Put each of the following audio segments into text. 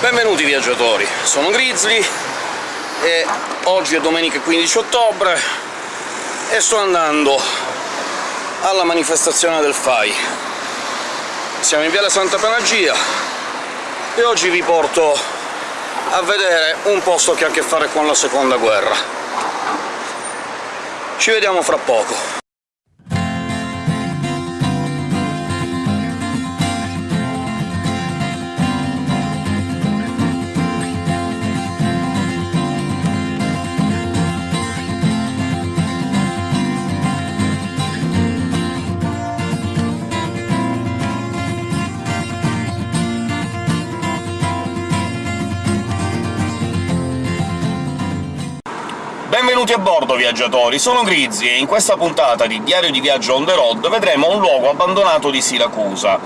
Benvenuti viaggiatori, sono Grizzly e oggi è domenica 15 ottobre e sto andando alla manifestazione del FAI. Siamo in Viale Santa Panagia e oggi vi porto a vedere un posto che ha a che fare con la Seconda Guerra. Ci vediamo fra poco. Benvenuti a bordo, viaggiatori! Sono Grizzy e in questa puntata di Diario di viaggio on the road vedremo un luogo abbandonato di Siracusa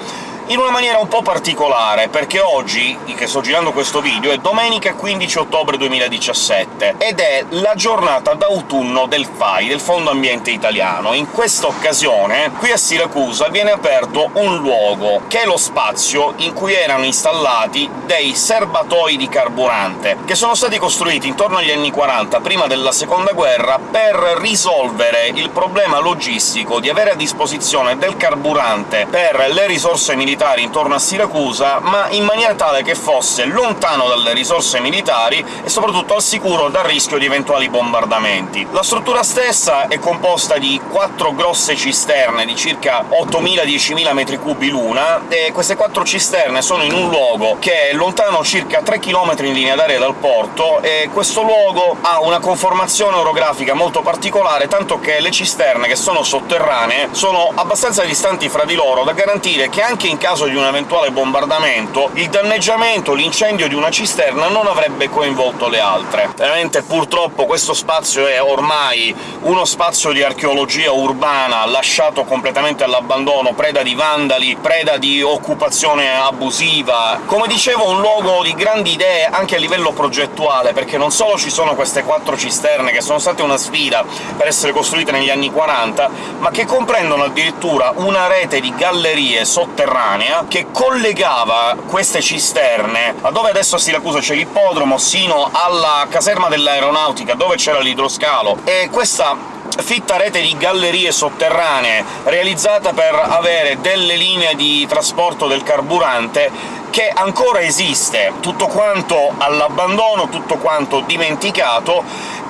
in una maniera un po' particolare, perché oggi, che sto girando questo video, è domenica 15 ottobre 2017, ed è la giornata d'autunno del FAI, del Fondo Ambiente Italiano. In questa occasione, qui a Siracusa, viene aperto un luogo, che è lo spazio in cui erano installati dei serbatoi di carburante, che sono stati costruiti intorno agli anni 40, prima della Seconda Guerra, per risolvere il problema logistico di avere a disposizione del carburante per le risorse militari militari intorno a Siracusa, ma in maniera tale che fosse lontano dalle risorse militari e soprattutto al sicuro dal rischio di eventuali bombardamenti. La struttura stessa è composta di quattro grosse cisterne di circa 8.000-10.000 metri cubi l'una, e queste quattro cisterne sono in un luogo che è lontano circa 3 km in linea d'aria dal porto, e questo luogo ha una conformazione orografica molto particolare, tanto che le cisterne, che sono sotterranee, sono abbastanza distanti fra di loro da garantire che anche in caso di un eventuale bombardamento, il danneggiamento, l'incendio di una cisterna non avrebbe coinvolto le altre. Veramente, purtroppo, questo spazio è ormai uno spazio di archeologia urbana lasciato completamente all'abbandono, preda di vandali, preda di occupazione abusiva. Come dicevo, un luogo di grandi idee anche a livello progettuale, perché non solo ci sono queste quattro cisterne, che sono state una sfida per essere costruite negli anni 40, ma che comprendono addirittura una rete di gallerie sotterranee sotterranea che collegava queste cisterne a dove adesso a Siracusa c'è l'ippodromo, sino alla caserma dell'aeronautica, dove c'era l'idroscalo, e questa fitta rete di gallerie sotterranee realizzata per avere delle linee di trasporto del carburante che ancora esiste, tutto quanto all'abbandono, tutto quanto dimenticato,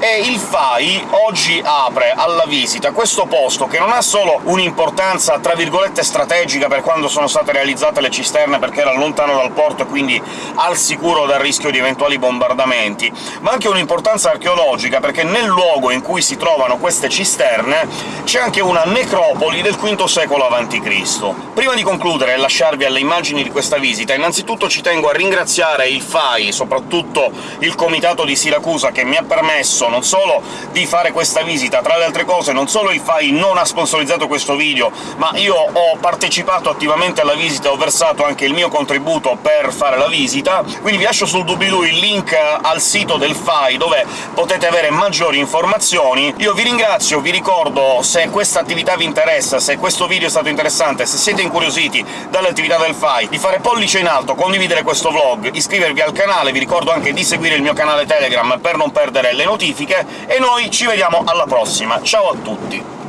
e il FAI oggi apre alla visita questo posto, che non ha solo un'importanza tra virgolette strategica per quando sono state realizzate le cisterne perché era lontano dal porto e quindi al sicuro dal rischio di eventuali bombardamenti, ma anche un'importanza archeologica, perché nel luogo in cui si trovano queste cisterne c'è anche una necropoli del V secolo a.C. Prima di concludere e lasciarvi alle immagini di questa visita, innanzitutto ci tengo a ringraziare il FAI, soprattutto il Comitato di Siracusa, che mi ha permesso non solo di fare questa visita, tra le altre cose non solo il FAI non ha sponsorizzato questo video, ma io ho partecipato attivamente alla visita ho versato anche il mio contributo per fare la visita, quindi vi lascio sul doobly-doo il link al sito del FAI, dove potete avere maggiori informazioni. Io vi ringrazio, vi ricordo, se questa attività vi interessa, se questo video è stato interessante, se siete incuriositi dalle attività del FAI, di fare pollice in alto, condividere questo vlog, iscrivervi al canale, vi ricordo anche di seguire il mio canale Telegram per non perdere le notifiche, notifiche, e noi ci vediamo alla prossima. Ciao a tutti!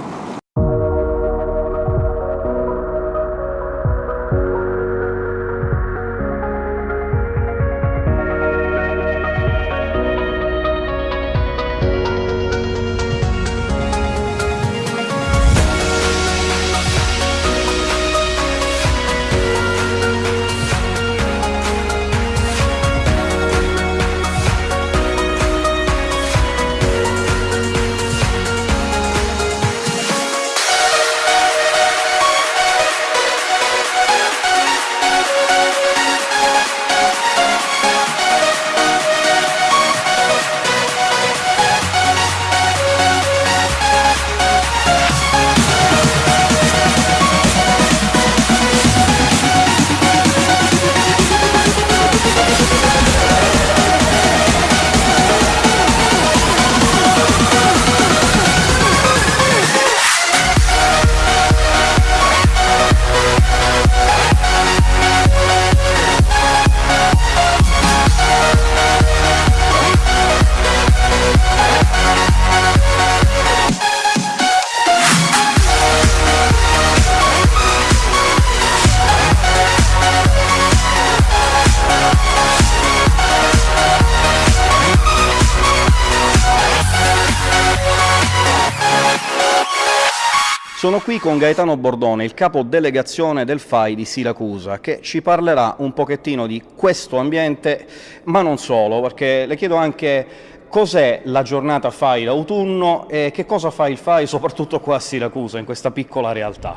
Sono qui con Gaetano Bordone, il capo delegazione del FAI di Siracusa, che ci parlerà un pochettino di questo ambiente, ma non solo, perché le chiedo anche cos'è la giornata FAI d'autunno e che cosa fa il FAI soprattutto qua a Siracusa, in questa piccola realtà.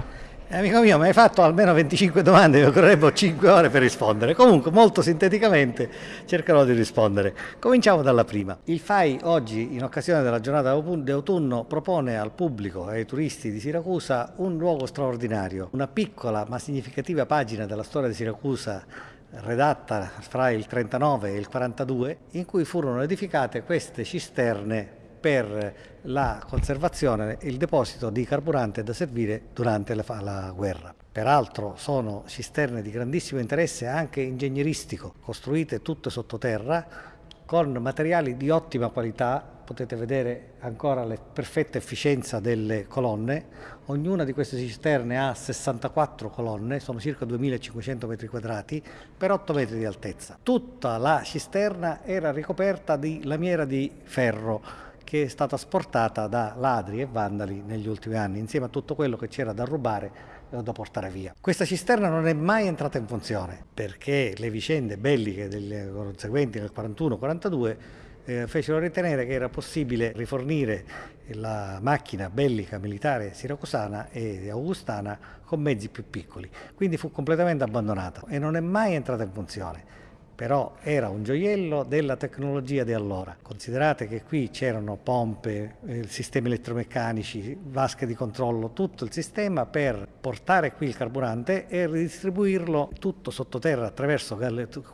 Eh, amico mio, mi hai fatto almeno 25 domande, mi occorrerebbe 5 ore per rispondere. Comunque, molto sinteticamente cercherò di rispondere. Cominciamo dalla prima. Il FAI oggi, in occasione della giornata di autunno, propone al pubblico e ai turisti di Siracusa un luogo straordinario, una piccola ma significativa pagina della storia di Siracusa redatta fra il 39 e il 42, in cui furono edificate queste cisterne per la conservazione e il deposito di carburante da servire durante la, la guerra. Peraltro sono cisterne di grandissimo interesse anche ingegneristico, costruite tutte sottoterra con materiali di ottima qualità, potete vedere ancora la perfetta efficienza delle colonne, ognuna di queste cisterne ha 64 colonne, sono circa 2500 metri quadrati per 8 metri di altezza. Tutta la cisterna era ricoperta di lamiera di ferro, che è stata sportata da ladri e vandali negli ultimi anni, insieme a tutto quello che c'era da rubare o da portare via. Questa cisterna non è mai entrata in funzione perché le vicende belliche delle conseguenti nel 41-42 eh, fecero ritenere che era possibile rifornire la macchina bellica militare siracusana e augustana con mezzi più piccoli. Quindi fu completamente abbandonata e non è mai entrata in funzione però era un gioiello della tecnologia di allora. Considerate che qui c'erano pompe, eh, sistemi elettromeccanici, vasche di controllo, tutto il sistema per portare qui il carburante e ridistribuirlo tutto sottoterra attraverso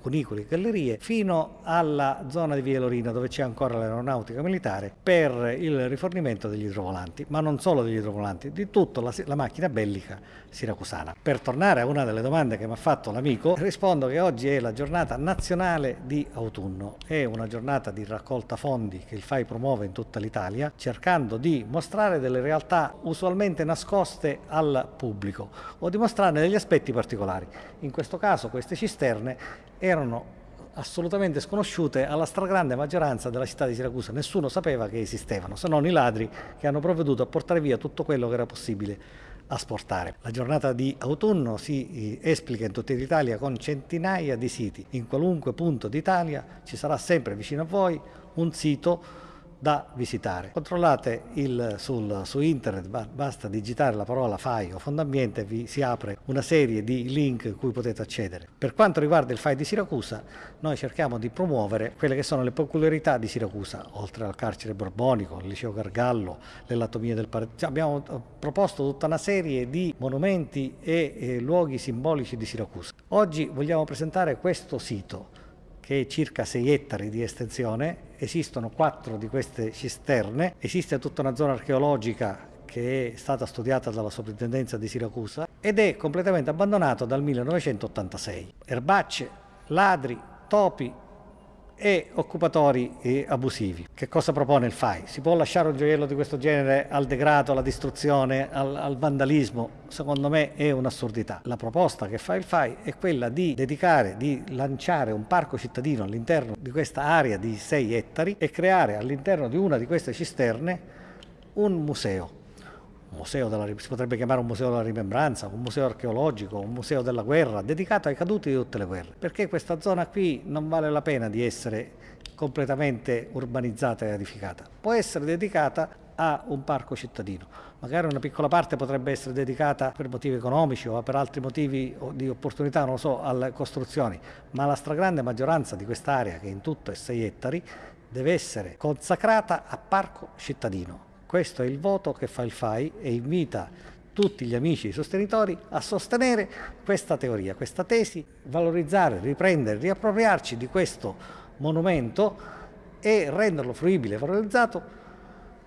cunicoli e gallerie fino alla zona di Via Lorina dove c'è ancora l'aeronautica militare per il rifornimento degli idrovolanti, ma non solo degli idrovolanti, di tutta la, la macchina bellica siracusana. Per tornare a una delle domande che mi ha fatto l'amico, rispondo che oggi è la giornata nazionale nazionale di autunno. È una giornata di raccolta fondi che il FAI promuove in tutta l'Italia, cercando di mostrare delle realtà usualmente nascoste al pubblico o di mostrarne degli aspetti particolari. In questo caso queste cisterne erano assolutamente sconosciute alla stragrande maggioranza della città di Siracusa. Nessuno sapeva che esistevano, se non i ladri che hanno provveduto a portare via tutto quello che era possibile asportare. La giornata di autunno si eh, esplica in tutta l'Italia con centinaia di siti. In qualunque punto d'Italia ci sarà sempre vicino a voi un sito da visitare. Controllate il, sul, su internet, basta digitare la parola FAI o Fondo Ambiente, vi si apre una serie di link in cui potete accedere. Per quanto riguarda il FAI di Siracusa, noi cerchiamo di promuovere quelle che sono le peculiarità di Siracusa, oltre al carcere borbonico, il liceo Gargallo, l'elatomia del Paradiso. Cioè, abbiamo eh, proposto tutta una serie di monumenti e, e luoghi simbolici di Siracusa. Oggi vogliamo presentare questo sito che è circa 6 ettari di estensione, esistono quattro di queste cisterne, esiste tutta una zona archeologica che è stata studiata dalla soprintendenza di Siracusa ed è completamente abbandonato dal 1986. Erbacce, ladri, topi, e occupatori e abusivi. Che cosa propone il FAI? Si può lasciare un gioiello di questo genere al degrado, alla distruzione, al, al vandalismo? Secondo me è un'assurdità. La proposta che fa il FAI è quella di dedicare, di lanciare un parco cittadino all'interno di questa area di 6 ettari e creare all'interno di una di queste cisterne un museo museo della, si potrebbe chiamare un museo della rimembranza, un museo archeologico, un museo della guerra, dedicato ai caduti di tutte le guerre, perché questa zona qui non vale la pena di essere completamente urbanizzata e edificata, può essere dedicata a un parco cittadino. Magari una piccola parte potrebbe essere dedicata per motivi economici o per altri motivi di opportunità, non lo so, alle costruzioni, ma la stragrande maggioranza di quest'area, che in tutto è 6 ettari, deve essere consacrata a parco cittadino questo è il voto che fa il FAI e invita tutti gli amici e sostenitori a sostenere questa teoria, questa tesi, valorizzare, riprendere, riappropriarci di questo monumento e renderlo fruibile e valorizzato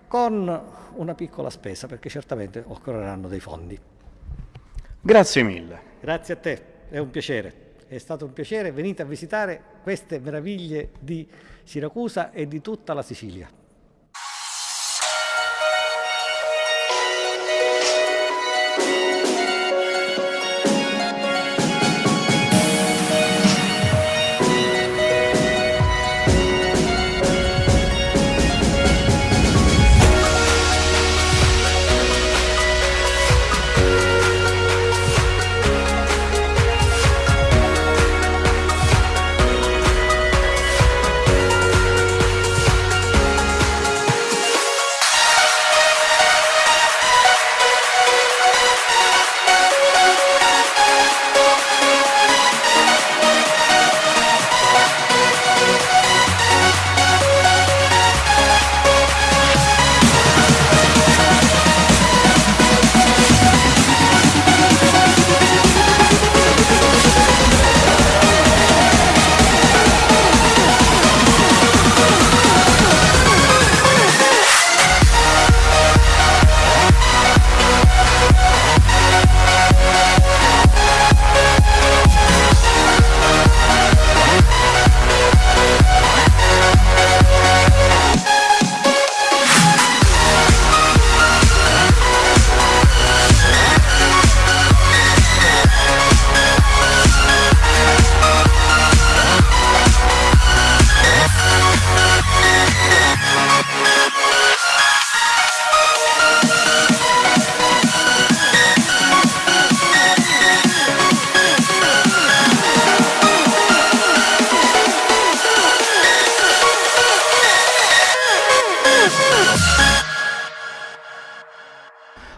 con una piccola spesa, perché certamente occorreranno dei fondi. Grazie mille. Grazie a te, è un piacere. È stato un piacere, venite a visitare queste meraviglie di Siracusa e di tutta la Sicilia.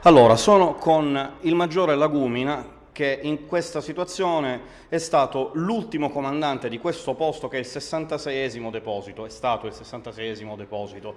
Allora, sono con il maggiore Lagumina, che in questa situazione è stato l'ultimo comandante di questo posto che è il 66esimo deposito, è stato il 66esimo deposito.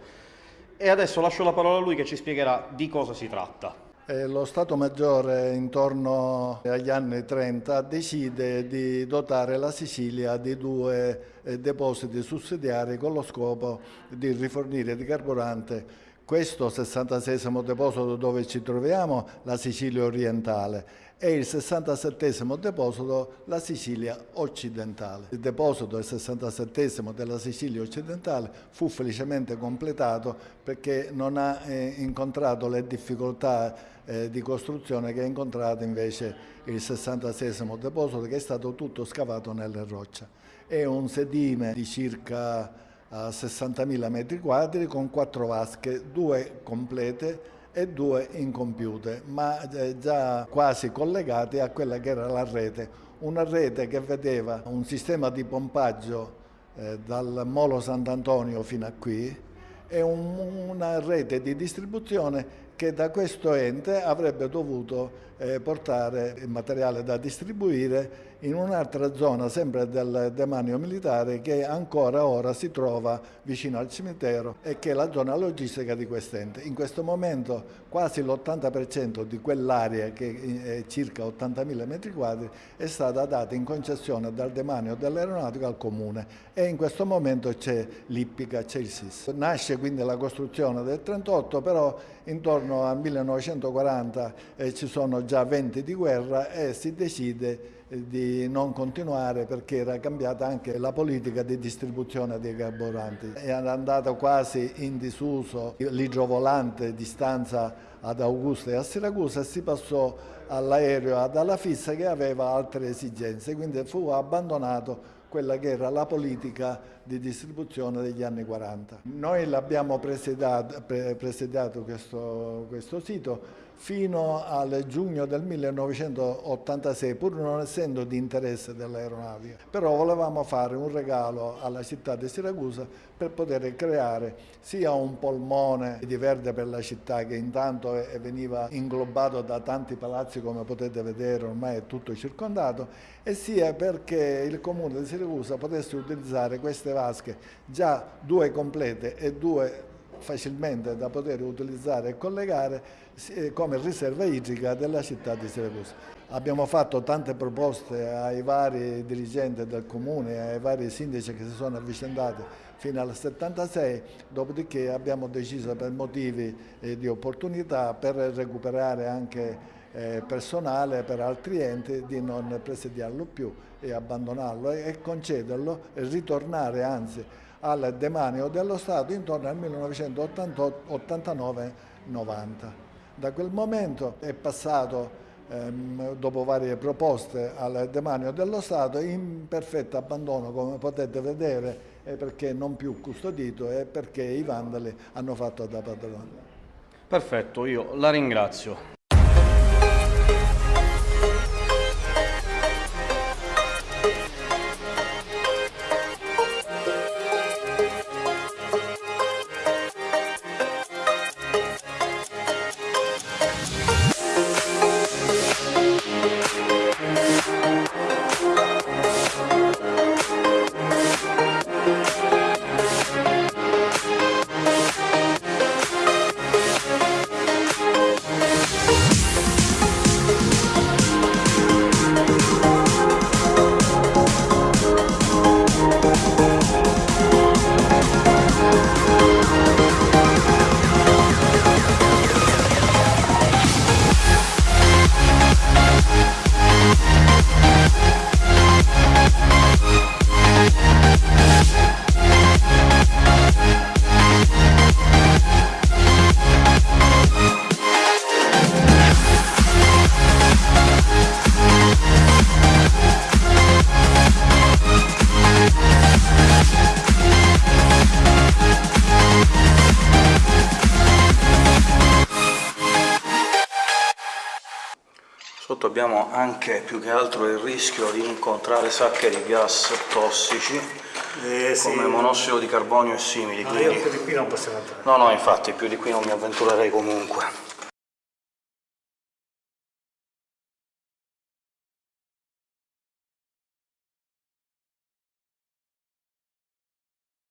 E adesso lascio la parola a lui che ci spiegherà di cosa si tratta. Eh, lo Stato Maggiore intorno agli anni 30 decide di dotare la Sicilia di due eh, depositi sussidiari con lo scopo di rifornire di carburante questo 66 deposito dove ci troviamo, la Sicilia orientale, e il 67 deposito, la Sicilia occidentale. Il deposito del 67 della Sicilia occidentale fu felicemente completato perché non ha eh, incontrato le difficoltà eh, di costruzione che ha incontrato invece il 66 deposito che è stato tutto scavato nelle rocce. È un sedime di circa 60.000 metri quadri con quattro vasche, due complete e due incompiute, ma eh, già quasi collegate a quella che era la rete. Una rete che vedeva un sistema di pompaggio eh, dal Molo Sant'Antonio fino a qui e un, una rete di distribuzione che da questo ente avrebbe dovuto eh, portare il materiale da distribuire in un'altra zona, sempre del demanio militare, che ancora ora si trova vicino al cimitero e che è la zona logistica di quest'ente. In questo momento quasi l'80% di quell'area, che è circa 80.000 metri quadri, è stata data in concessione dal demanio dell'aeronautica al comune e in questo momento c'è l'Ippica, c'è il SIS. Nasce quindi la costruzione del 38, però intorno al 1940 eh, ci sono già venti di guerra e si decide eh, di non continuare perché era cambiata anche la politica di distribuzione dei carburanti. È andato quasi in disuso l'idrovolante di stanza ad Augusta e a Siracusa e si passò all'aereo ad Alafissa che aveva altre esigenze, quindi fu abbandonato quella che era la politica di distribuzione degli anni 40. Noi l'abbiamo presediato, presediato questo, questo sito fino al giugno del 1986, pur non essendo di interesse dell'aeronautica. Però volevamo fare un regalo alla città di Siracusa per poter creare sia un polmone di verde per la città che intanto veniva inglobato da tanti palazzi come potete vedere ormai è tutto circondato e sia perché il comune di Siracusa potesse utilizzare queste vasche già due complete e due facilmente da poter utilizzare e collegare eh, come riserva idrica della città di Siracusa. Abbiamo fatto tante proposte ai vari dirigenti del comune, ai vari sindaci che si sono avvicendati fino al 76, dopodiché abbiamo deciso per motivi eh, di opportunità, per recuperare anche eh, personale per altri enti di non presediarlo più e abbandonarlo e concederlo e ritornare anzi al demanio dello Stato intorno al 1989-90. Da quel momento è passato ehm, dopo varie proposte al demanio dello Stato in perfetto abbandono come potete vedere perché non più custodito e perché i vandali hanno fatto da padrone. Perfetto, io la ringrazio. Sotto abbiamo anche più che altro il rischio di incontrare sacche di gas tossici eh, sì. come monossido di carbonio e simili. No, quindi... io più di qui non possiamo entrare. No, no, infatti più di qui non mi avventurerei comunque.